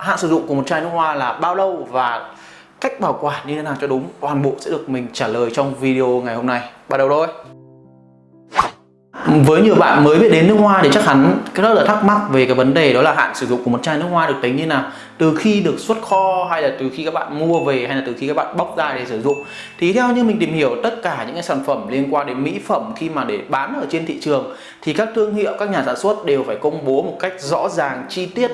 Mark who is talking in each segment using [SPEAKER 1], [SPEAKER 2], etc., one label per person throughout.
[SPEAKER 1] hạn sử dụng của một chai nước hoa là bao lâu và cách bảo quản như thế nào cho đúng? Toàn bộ sẽ được mình trả lời trong video ngày hôm nay. Bắt đầu thôi. Với nhiều bạn mới biết đến nước hoa thì chắc hẳn rất là thắc mắc về cái vấn đề đó là hạn sử dụng của một chai nước hoa được tính như nào. Từ khi được xuất kho hay là từ khi các bạn mua về hay là từ khi các bạn bóc ra để sử dụng. Thì theo như mình tìm hiểu, tất cả những cái sản phẩm liên quan đến mỹ phẩm khi mà để bán ở trên thị trường thì các thương hiệu, các nhà sản xuất đều phải công bố một cách rõ ràng, chi tiết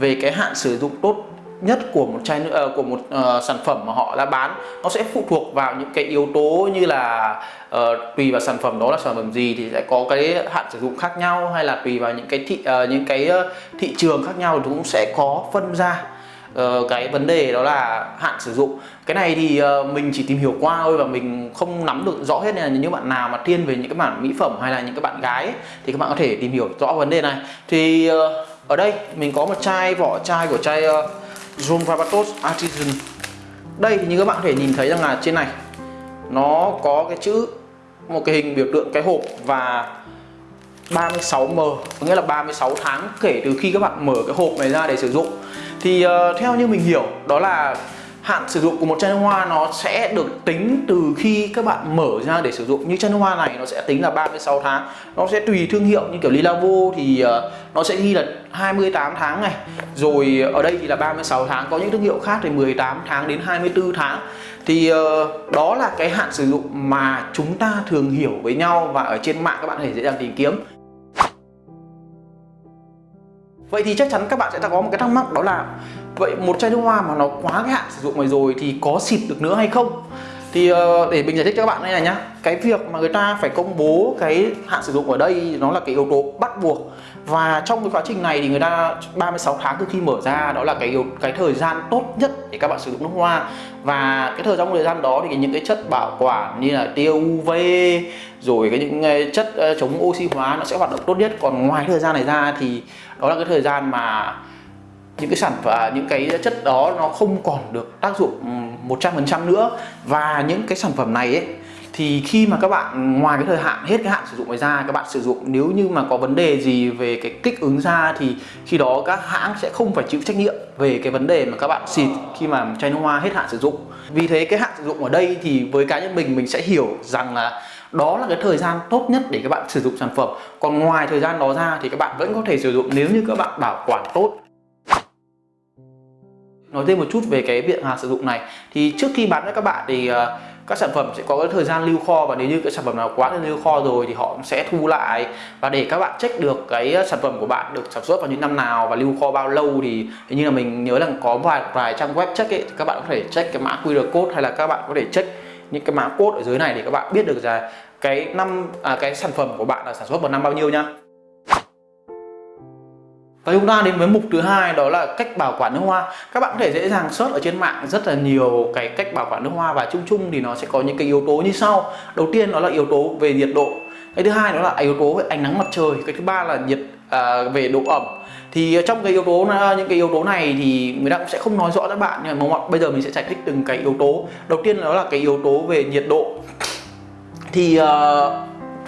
[SPEAKER 1] về cái hạn sử dụng tốt nhất của một chai nữa ờ, của một uh, sản phẩm mà họ đã bán nó sẽ phụ thuộc vào những cái yếu tố như là uh, tùy vào sản phẩm đó là sản phẩm gì thì sẽ có cái hạn sử dụng khác nhau hay là tùy vào những cái thị uh, những cái thị trường khác nhau thì cũng sẽ có phân ra. Uh, cái vấn đề đó là hạn sử dụng. Cái này thì uh, mình chỉ tìm hiểu qua thôi và mình không nắm được rõ hết nên là những bạn nào mà thiên về những cái bản mỹ phẩm hay là những cái bạn gái ấy, thì các bạn có thể tìm hiểu rõ vấn đề này. Thì uh, ở đây mình có một chai vỏ chai của chai uh, Zoom Barbatos Artisan. Đây thì như các bạn có thể nhìn thấy rằng là trên này nó có cái chữ một cái hình biểu tượng cái hộp và 36M có nghĩa là 36 tháng kể từ khi các bạn mở cái hộp này ra để sử dụng. Thì uh, theo như mình hiểu đó là hạn sử dụng của một chai nước hoa nó sẽ được tính từ khi các bạn mở ra để sử dụng. Như chai nước hoa này nó sẽ tính là 36 tháng. Nó sẽ tùy thương hiệu, như kiểu Lilavo thì ờ, nó sẽ ghi là 28 tháng này. Rồi ở đây thì là 36 tháng. Có những thương hiệu khác thì 18 tháng đến 24 tháng. Thì ờ, đó là cái hạn sử dụng mà chúng ta thường hiểu với nhau và ở trên mạng các bạn có thể dễ dàng tìm kiếm. Vậy thì chắc chắn các bạn sẽ có một cái thắc mắc đó là, Vậy một chai nước hoa mà nó quá cái hạn sử dụng này rồi thì có xịt được nữa hay không? Thì uh, để mình giải thích cho các bạn đây này nhá. Cái việc mà người ta phải công bố cái hạn sử dụng ở đây nó là cái yếu tố bắt buộc. Và trong cái quá trình này thì người ta 36 tháng từ khi mở ra đó là cái yếu, cái thời gian tốt nhất để các bạn sử dụng nước hoa. Và cái thời gian thời gian đó thì những cái chất bảo quản như là tia UV Rồi cái những ờ, chất ờ, chống oxy hóa nó sẽ hoạt động tốt nhất. Còn ngoài thời gian này ra thì đó là cái thời gian mà những cái sản phẩm à, những cái chất đó nó không còn được tác dụng ừ, 100% nữa. Và những cái sản phẩm này ấy, thì khi mà các bạn, ngoài cái thời hạn, hết cái hạn sử dụng ngoài ra, các bạn sử dụng, nếu như mà có vấn đề gì về cái kích ứng da thì khi đó các hãng sẽ không phải chịu trách nhiệm về cái vấn đề mà các bạn xịt khi mà chai nước hoa hết hạn sử dụng. Vì thế cái hạn sử dụng ở đây thì với cá nhân mình mình sẽ hiểu rằng là đó là cái thời gian tốt nhất để các bạn sử dụng sản phẩm. Còn ngoài thời gian đó ra thì các bạn vẫn có thể sử dụng nếu như các bạn bảo quản tốt nói thêm một chút về cái biện hàng sử dụng này. Thì trước khi bán cho các bạn thì ờ, các sản phẩm sẽ có cái thời gian lưu kho và nếu như cái sản phẩm nào quá lưu kho rồi thì họ sẽ thu lại. Và để các bạn check được cái ờ, sản phẩm của bạn được sản xuất vào những năm nào và lưu kho bao lâu thì hình như là mình nhớ là có vài vài trang web check ấy thì các bạn có thể check cái mã QR code hay là các bạn có thể check những cái mã code ở dưới này để các bạn biết được là cái năm à, cái sản phẩm của bạn là sản xuất vào năm bao nhiêu nhá và chúng ta đến với mục thứ hai đó là cách bảo quản nước hoa. Các bạn có thể dễ dàng search ở trên mạng rất là nhiều cái cách bảo quản nước hoa và chung chung thì nó sẽ có những cái yếu tố như sau. Đầu tiên đó là yếu tố về nhiệt độ. Cái thứ hai đó là yếu tố về ánh nắng mặt trời. Cái thứ ba là nhiệt à, về độ ẩm. Thì trong cái yếu tố à, những cái yếu tố này thì người ta cũng sẽ không nói rõ các bạn nhưng mà bây giờ mình sẽ giải thích từng cái yếu tố. Đầu tiên đó là cái yếu tố về nhiệt độ. Thì uh,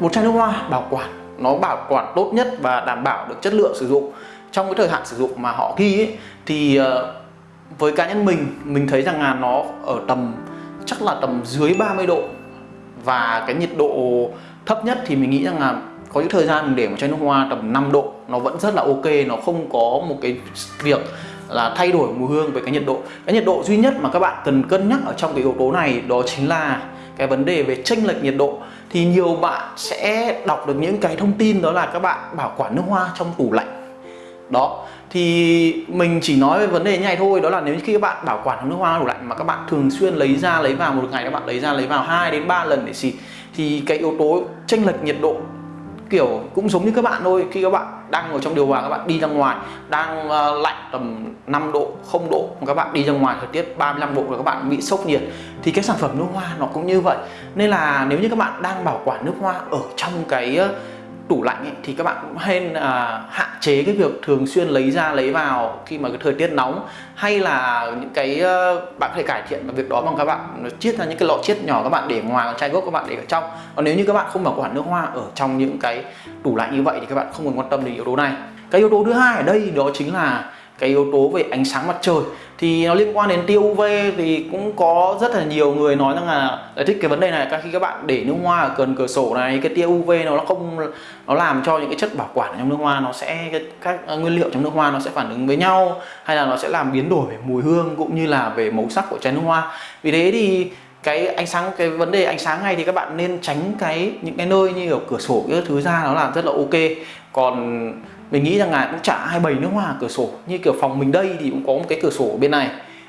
[SPEAKER 1] một chai nước hoa bảo quản nó bảo quản tốt nhất và đảm bảo được chất lượng sử dụng trong cái thời hạn sử dụng mà họ ghi ấy, thì ờ, với cá nhân mình mình thấy rằng là nó ở tầm chắc là tầm dưới 30 độ. Và cái nhiệt độ thấp nhất thì mình nghĩ rằng là có những thời gian mình để một chai nước hoa tầm 5 độ nó vẫn rất là ok nó không có một cái việc là thay đổi mùi hương với cái nhiệt độ. Cái nhiệt độ duy nhất mà các bạn cần cân nhắc ở trong cái yếu tố này đó chính là cái vấn đề về chênh lệch nhiệt độ. Thì nhiều bạn sẽ đọc được những cái thông tin đó là các bạn bảo quản nước hoa trong tủ lạnh đó. Thì mình chỉ nói về vấn đề như này thôi đó là nếu khi các bạn bảo quản nước hoa tủ lạnh mà các bạn thường xuyên lấy ra lấy vào một ngày các bạn lấy ra lấy vào 2 đến 3 lần để xịt thì cái yếu tố chênh lệch nhiệt độ kiểu cũng giống như các bạn thôi. Khi các bạn đang ở trong điều hòa các bạn đi ra ngoài đang uh, lạnh tầm 5 độ 0 độ các bạn đi ra ngoài thời tiết 35 độ và các bạn bị sốc nhiệt thì cái sản phẩm nước hoa nó cũng như vậy. Nên là nếu như các bạn đang bảo quản nước hoa ở trong cái uh, tủ lạnh ấy, thì các bạn cũng nên à, hạn chế cái việc thường xuyên lấy ra lấy vào khi mà cái thời tiết nóng. Hay là những cái uh, bạn có thể cải thiện việc đó bằng các bạn chiết ra những cái lọ chiết nhỏ các bạn để ngoài chai gốc các bạn để ở trong. Còn nếu như các bạn không bảo quản nước hoa ở trong những cái tủ lạnh như vậy thì các bạn không cần quan tâm đến yếu tố này. Cái yếu tố thứ hai ở đây đó chính là cái yếu tố về ánh sáng mặt trời thì nó liên quan đến tia UV thì cũng có rất là nhiều người nói rằng là giải thích cái vấn đề này. Các khi các bạn để nước hoa ở gần cửa sổ này, cái tia UV nó không, nó làm cho những cái chất bảo quản trong nước hoa nó sẽ các à, nguyên liệu trong nước hoa nó sẽ phản ứng với nhau, hay là nó sẽ làm biến đổi về mùi hương cũng như là về màu sắc của chai nước hoa. Vì thế thì cái ánh sáng, cái vấn đề ánh sáng này thì các bạn nên tránh cái, những cái nơi như ở cửa sổ, cái thứ ra nó làm rất là ok. Còn mình nghĩ rằng là cũng chả ai bày nước hoa cửa sổ. Như kiểu phòng mình đây thì cũng có một cái cửa sổ bên này.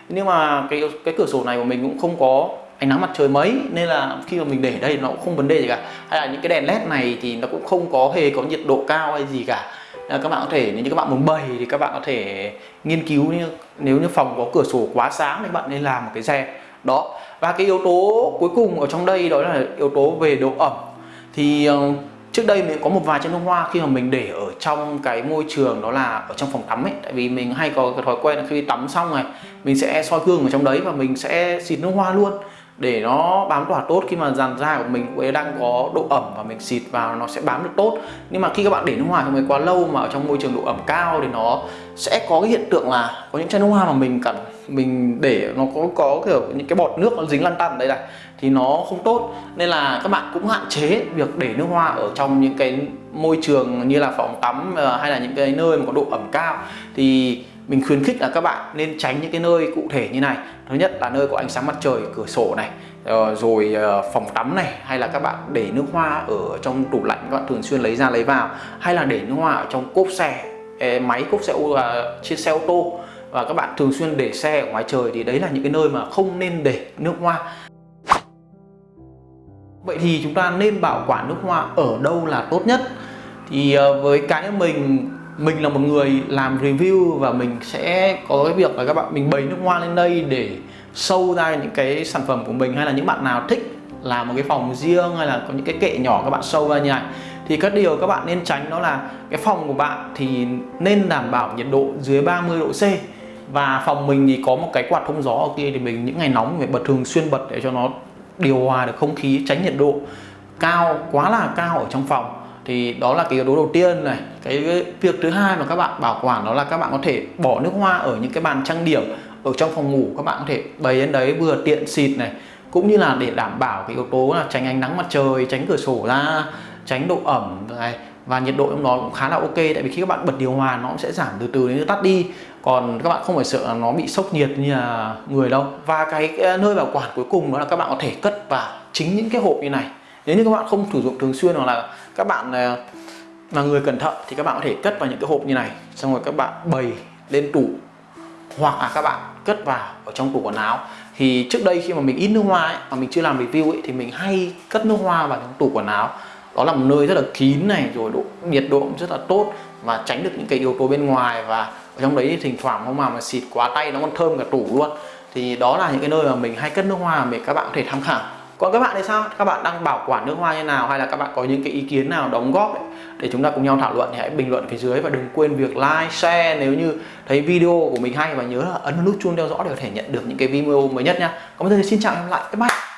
[SPEAKER 1] Nhưng mà cái cái cửa sổ này của mình cũng không có ánh nắng mặt trời mấy, nên là khi mà mình để đây nó cũng không vấn đề gì cả. Hay là những cái đèn led này thì nó cũng không có hề có nhiệt độ cao hay gì cả. Các bạn có thể, nếu như các bạn muốn bày thì các bạn có thể nghiên cứu như, nếu như phòng có cửa sổ quá sáng thì bạn nên làm một cái rèm đó. Và cái yếu tố cuối cùng ở trong đây đó là yếu tố về độ ẩm. Thì ờ, trước đây mình có một vài chai nước hoa khi mà mình để ở trong cái môi trường đó là ở trong phòng tắm ấy. Tại vì mình hay có cái thói quen là khi tắm xong này, mình sẽ soi gương ở trong đấy và mình sẽ xịt nước hoa luôn. Để nó bám tỏa tốt, khi mà dàn da của mình cũng đang có độ ẩm và mình xịt vào nó sẽ bám được tốt. Nhưng mà khi các bạn để nước hoa trong mình quá lâu mà ở trong môi trường độ ẩm cao thì nó sẽ có cái hiện tượng là có những chai nước hoa mà mình cần, mình để nó có có kiểu những cái bọt nước nó dính lăn tăn đây này thì nó không tốt. Nên là các bạn cũng hạn chế việc để nước hoa ở trong những cái môi trường như là phòng tắm ờ, hay là những cái nơi mà có độ ẩm cao. Thì mình khuyến khích là các bạn nên tránh những cái nơi cụ thể như này. Thứ nhất là nơi có ánh sáng mặt trời cửa sổ này ờ, rồi ờ, phòng tắm này, hay là các bạn để nước hoa ở trong tủ lạnh, các bạn thường xuyên lấy ra lấy vào. Hay là để nước hoa ở trong cốp xe máy cốp xe à, trên xe ô tô. Và các bạn thường xuyên để xe ở ngoài trời thì đấy là những cái nơi mà không nên để nước hoa. Vậy thì chúng ta nên bảo quản nước hoa ở đâu là tốt nhất? Thì ờ, với cá nhân mình mình là một người làm review và mình sẽ có cái việc là các bạn, mình bày nước hoa lên đây để sâu ra những cái sản phẩm của mình hay là những bạn nào thích làm một cái phòng riêng hay là có những cái kệ nhỏ các bạn sâu ra như này thì các điều các bạn nên tránh đó là cái phòng của bạn thì nên đảm bảo nhiệt độ dưới 30 độ C và phòng mình thì có một cái quạt thông gió ở kia thì mình những ngày nóng phải bật thường xuyên bật để cho nó điều hòa được không khí, tránh nhiệt độ cao, quá là cao ở trong phòng. Thì đó là cái yếu tố đầu tiên này. Cái việc thứ hai mà các bạn bảo quản đó là các bạn có thể bỏ nước hoa ở những cái bàn trang điểm ở trong phòng ngủ. Các bạn có thể bày lên đấy vừa tiện xịt này, cũng như là để đảm bảo cái yếu tố là tránh ánh nắng mặt trời, tránh cửa sổ ra, tránh độ ẩm này và nhiệt độ trong đó cũng khá là ok. Tại vì khi các bạn bật điều hòa nó cũng sẽ giảm từ từ đến tắt đi. Còn các bạn không phải sợ nó bị sốc nhiệt như là người đâu. Và cái nơi bảo quản cuối cùng đó là các bạn có thể cất vào chính những cái hộp như này. Nếu như các bạn không sử dụng thường xuyên hoặc là các bạn à, là người cẩn thận thì các bạn có thể cất vào những cái hộp như này. Xong rồi các bạn bày lên tủ. Hoặc là các bạn cất vào ở trong tủ quần áo. Thì trước đây khi mà mình in nước hoa ấy, mà mình chưa làm review ấy, thì mình hay cất nước hoa vào trong tủ quần áo đó là một nơi rất là kín này rồi độ nhiệt độ cũng rất là tốt và tránh được những cái yếu tố bên ngoài và ở trong đấy thỉnh thoảng không mà mà xịt quá tay nó còn thơm cả tủ luôn. Thì đó là những cái nơi mà mình hay cất nước hoa để các bạn có thể tham khảo. Còn các bạn thì sao? Các bạn đang bảo quản nước hoa như nào? Hay là các bạn có những cái ý kiến nào đóng góp ấy, để chúng ta cùng nhau thảo luận thì hãy bình luận phía dưới và đừng quên việc like share nếu như thấy video của mình hay và nhớ là ấn nút chuông theo dõi để có thể nhận được những cái video mới nhất nha. Còn bây giờ thì xin chào và hẹn gặp lại. Bye bye.